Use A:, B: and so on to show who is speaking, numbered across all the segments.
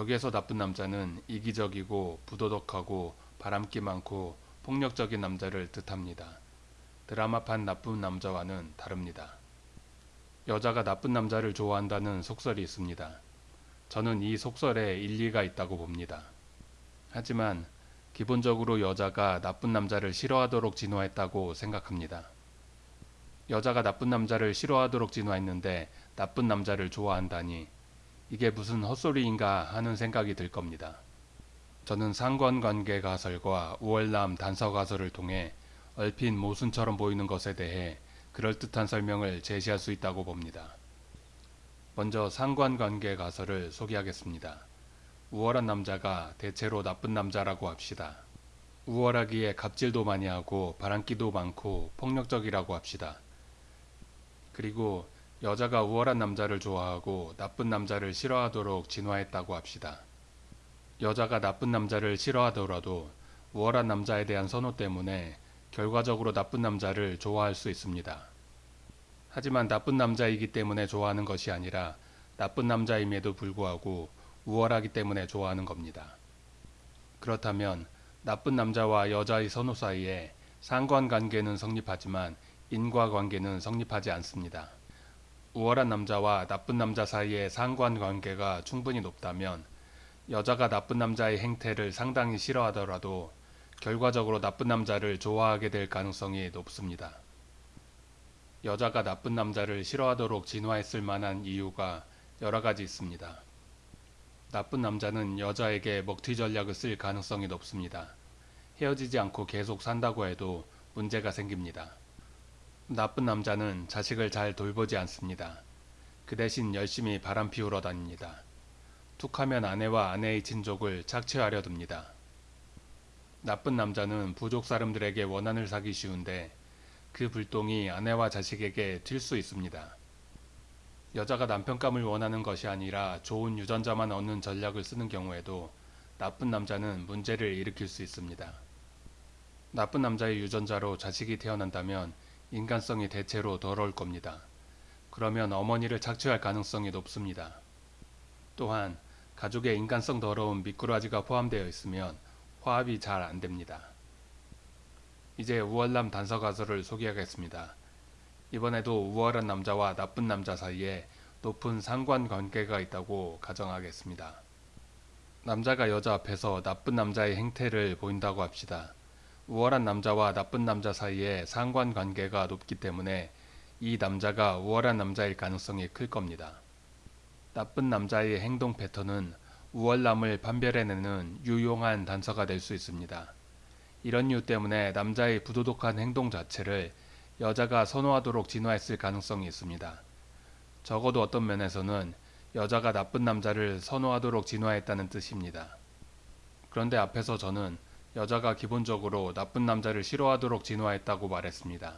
A: 여기에서 나쁜 남자는 이기적이고 부도덕하고 바람기 많고 폭력적인 남자를 뜻합니다. 드라마판 나쁜 남자와는 다릅니다. 여자가 나쁜 남자를 좋아한다는 속설이 있습니다. 저는 이 속설에 일리가 있다고 봅니다. 하지만 기본적으로 여자가 나쁜 남자를 싫어하도록 진화했다고 생각합니다. 여자가 나쁜 남자를 싫어하도록 진화했는데 나쁜 남자를 좋아한다니 이게 무슨 헛소리인가 하는 생각이 들 겁니다. 저는 상관관계 가설과 우월남 단서 가설을 통해 얼핏 모순처럼 보이는 것에 대해 그럴듯한 설명을 제시할 수 있다고 봅니다. 먼저 상관관계 가설을 소개하겠습니다. 우월한 남자가 대체로 나쁜 남자라고 합시다. 우월하기에 갑질도 많이 하고 바람기도 많고 폭력적이라고 합시다. 그리고 여자가 우월한 남자를 좋아하고 나쁜 남자를 싫어하도록 진화했다고 합시다. 여자가 나쁜 남자를 싫어하더라도 우월한 남자에 대한 선호 때문에 결과적으로 나쁜 남자를 좋아할 수 있습니다. 하지만 나쁜 남자이기 때문에 좋아하는 것이 아니라 나쁜 남자임에도 불구하고 우월하기 때문에 좋아하는 겁니다. 그렇다면 나쁜 남자와 여자의 선호 사이에 상관관계는 성립하지만 인과관계는 성립하지 않습니다. 우월한 남자와 나쁜 남자 사이의 상관관계가 충분히 높다면 여자가 나쁜 남자의 행태를 상당히 싫어하더라도 결과적으로 나쁜 남자를 좋아하게 될 가능성이 높습니다. 여자가 나쁜 남자를 싫어하도록 진화했을 만한 이유가 여러 가지 있습니다. 나쁜 남자는 여자에게 먹튀 전략을 쓸 가능성이 높습니다. 헤어지지 않고 계속 산다고 해도 문제가 생깁니다. 나쁜 남자는 자식을 잘 돌보지 않습니다. 그 대신 열심히 바람 피우러 다닙니다. 툭하면 아내와 아내의 친족을 착취하려 듭니다. 나쁜 남자는 부족 사람들에게 원한을 사기 쉬운데 그 불똥이 아내와 자식에게 튈 수 있습니다. 여자가 남편감을 원하는 것이 아니라 좋은 유전자만 얻는 전략을 쓰는 경우에도 나쁜 남자는 문제를 일으킬 수 있습니다. 나쁜 남자의 유전자로 자식이 태어난다면 인간성이 대체로 더러울 겁니다. 그러면 어머니를 착취할 가능성이 높습니다. 또한 가족의 인간성 더러운 미꾸라지가 포함되어 있으면 화합이 잘 안됩니다. 이제 우월남 단서 가설을 소개하겠습니다. 이번에도 우월한 남자와 나쁜 남자 사이에 높은 상관관계가 있다고 가정하겠습니다. 남자가 여자 앞에서 나쁜 남자의 행태를 보인다고 합시다. 우월한 남자와 나쁜 남자 사이에 상관관계가 높기 때문에 이 남자가 우월한 남자일 가능성이 클 겁니다. 나쁜 남자의 행동 패턴은 우월남을 판별해내는 유용한 단서가 될 수 있습니다. 이런 이유 때문에 남자의 부도덕한 행동 자체를 여자가 선호하도록 진화했을 가능성이 있습니다. 적어도 어떤 면에서는 여자가 나쁜 남자를 선호하도록 진화했다는 뜻입니다. 그런데 앞에서 저는 여자가 기본적으로 나쁜 남자를 싫어하도록 진화했다고 말했습니다.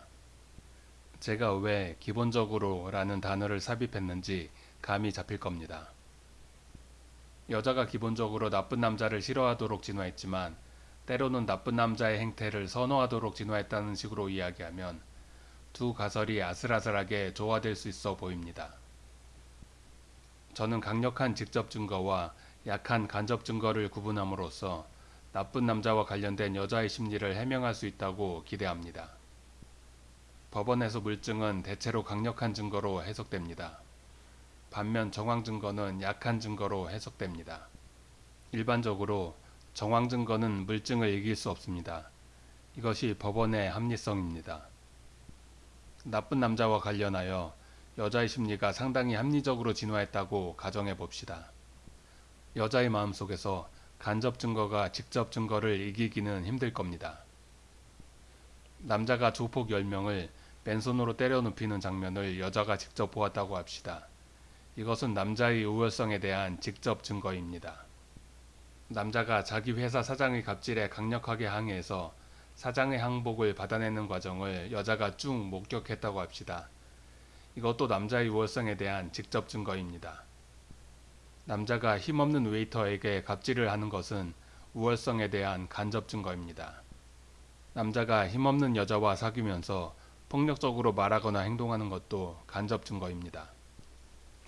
A: 제가 왜 기본적으로 라는 단어를 삽입했는지 감이 잡힐 겁니다. 여자가 기본적으로 나쁜 남자를 싫어하도록 진화했지만 때로는 나쁜 남자의 행태를 선호하도록 진화했다는 식으로 이야기하면 두 가설이 아슬아슬하게 조화될 수 있어 보입니다. 저는 강력한 직접 증거와 약한 간접 증거를 구분함으로써 나쁜 남자와 관련된 여자의 심리를 해명할 수 있다고 기대합니다. 법원에서 물증은 대체로 강력한 증거로 해석됩니다. 반면 정황 증거는 약한 증거로 해석됩니다. 일반적으로 정황 증거는 물증을 이길 수 없습니다. 이것이 법원의 합리성입니다. 나쁜 남자와 관련하여 여자의 심리가 상당히 합리적으로 진화했다고 가정해 봅시다. 여자의 마음속에서 간접 증거가 직접 증거를 이기기는 힘들 겁니다. 남자가 조폭 10명을 맨손으로 때려 눕히는 장면을 여자가 직접 보았다고 합시다. 이것은 남자의 우월성에 대한 직접 증거입니다. 남자가 자기 회사 사장의 갑질에 강력하게 항의해서 사장의 항복을 받아내는 과정을 여자가 쭉 목격했다고 합시다. 이것도 남자의 우월성에 대한 직접 증거입니다. 남자가 힘없는 웨이터에게 갑질을 하는 것은 우월성에 대한 간접 증거입니다. 남자가 힘없는 여자와 사귀면서 폭력적으로 말하거나 행동하는 것도 간접 증거입니다.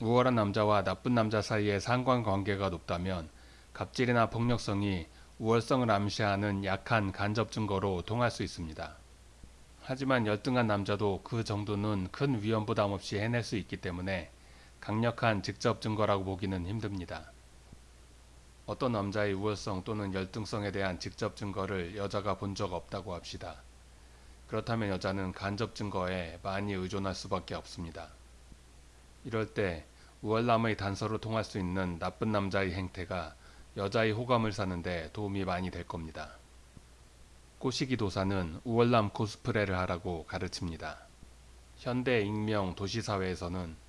A: 우월한 남자와 나쁜 남자 사이의 상관관계가 높다면 갑질이나 폭력성이 우월성을 암시하는 약한 간접 증거로 통할 수 있습니다. 하지만 열등한 남자도 그 정도는 큰 위험 부담 없이 해낼 수 있기 때문에 강력한 직접 증거라고 보기는 힘듭니다. 어떤 남자의 우월성 또는 열등성에 대한 직접 증거를 여자가 본 적 없다고 합시다. 그렇다면 여자는 간접 증거에 많이 의존할 수밖에 없습니다. 이럴 때 우월남의 단서로 통할 수 있는 나쁜 남자의 행태가 여자의 호감을 사는데 도움이 많이 될 겁니다. 꼬시기 도사는 우월남 코스프레를 하라고 가르칩니다. 현대 익명 도시사회에서는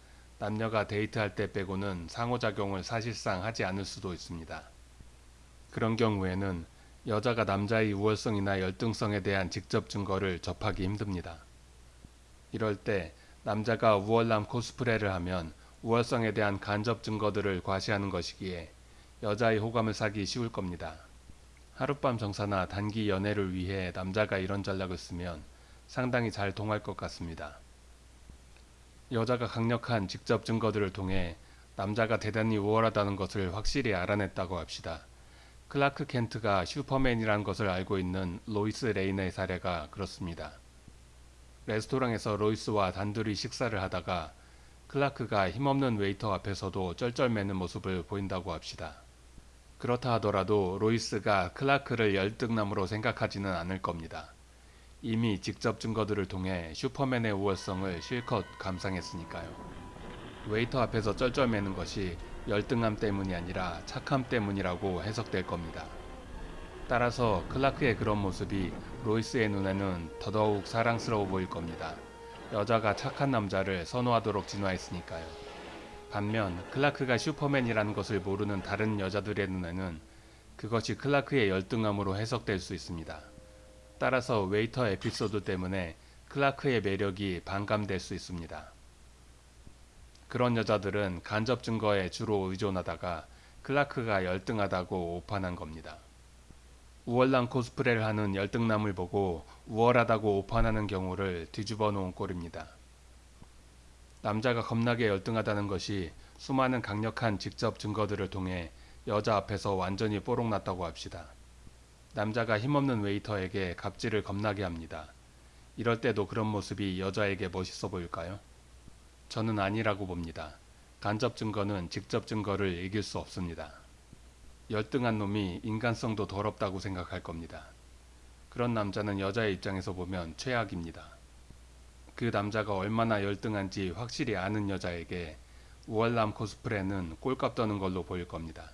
A: 남녀가 데이트할 때 빼고는 상호작용을 사실상 하지 않을 수도 있습니다. 그런 경우에는 여자가 남자의 우월성이나 열등성에 대한 직접 증거를 접하기 힘듭니다. 이럴 때 남자가 우월남 코스프레를 하면 우월성에 대한 간접 증거들을 과시하는 것이기에 여자의 호감을 사기 쉬울 겁니다. 하룻밤 정사나 단기 연애를 위해 남자가 이런 전략을 쓰면 상당히 잘 통할 것 같습니다. 여자가 강력한 직접 증거들을 통해 남자가 대단히 우월하다는 것을 확실히 알아냈다고 합시다. 클라크 켄트가 슈퍼맨이라는 것을 알고 있는 로이스 레인의 사례가 그렇습니다. 레스토랑에서 로이스와 단둘이 식사를 하다가 클라크가 힘없는 웨이터 앞에서도 쩔쩔매는 모습을 보인다고 합시다. 그렇다 하더라도 로이스가 클라크를 열등남으로 생각하지는 않을 겁니다. 이미 직접 증거들을 통해 슈퍼맨의 우월성을 실컷 감상했으니까요. 웨이터 앞에서 쩔쩔매는 것이 열등함 때문이 아니라 착함 때문이라고 해석될 겁니다. 따라서 클라크의 그런 모습이 로이스의 눈에는 더더욱 사랑스러워 보일 겁니다. 여자가 착한 남자를 선호하도록 진화했으니까요. 반면 클라크가 슈퍼맨이라는 것을 모르는 다른 여자들의 눈에는 그것이 클라크의 열등함으로 해석될 수 있습니다. 따라서 웨이터 에피소드 때문에 클라크의 매력이 반감될 수 있습니다. 그런 여자들은 간접 증거에 주로 의존하다가 클라크가 열등하다고 오판한 겁니다. 우월남 코스프레를 하는 열등남을 보고 우월하다고 오판하는 경우를 뒤집어 놓은 꼴입니다. 남자가 겁나게 열등하다는 것이 수많은 강력한 직접 증거들을 통해 여자 앞에서 완전히 뽀록 났다고 합시다. 남자가 힘없는 웨이터에게 갑질을 겁나게 합니다. 이럴 때도 그런 모습이 여자에게 멋있어 보일까요? 저는 아니라고 봅니다. 간접 증거는 직접 증거를 이길 수 없습니다. 열등한 놈이 인간성도 더럽다고 생각할 겁니다. 그런 남자는 여자의 입장에서 보면 최악입니다. 그 남자가 얼마나 열등한지 확실히 아는 여자에게 우월남 코스프레는 꼴값 떠는 걸로 보일 겁니다.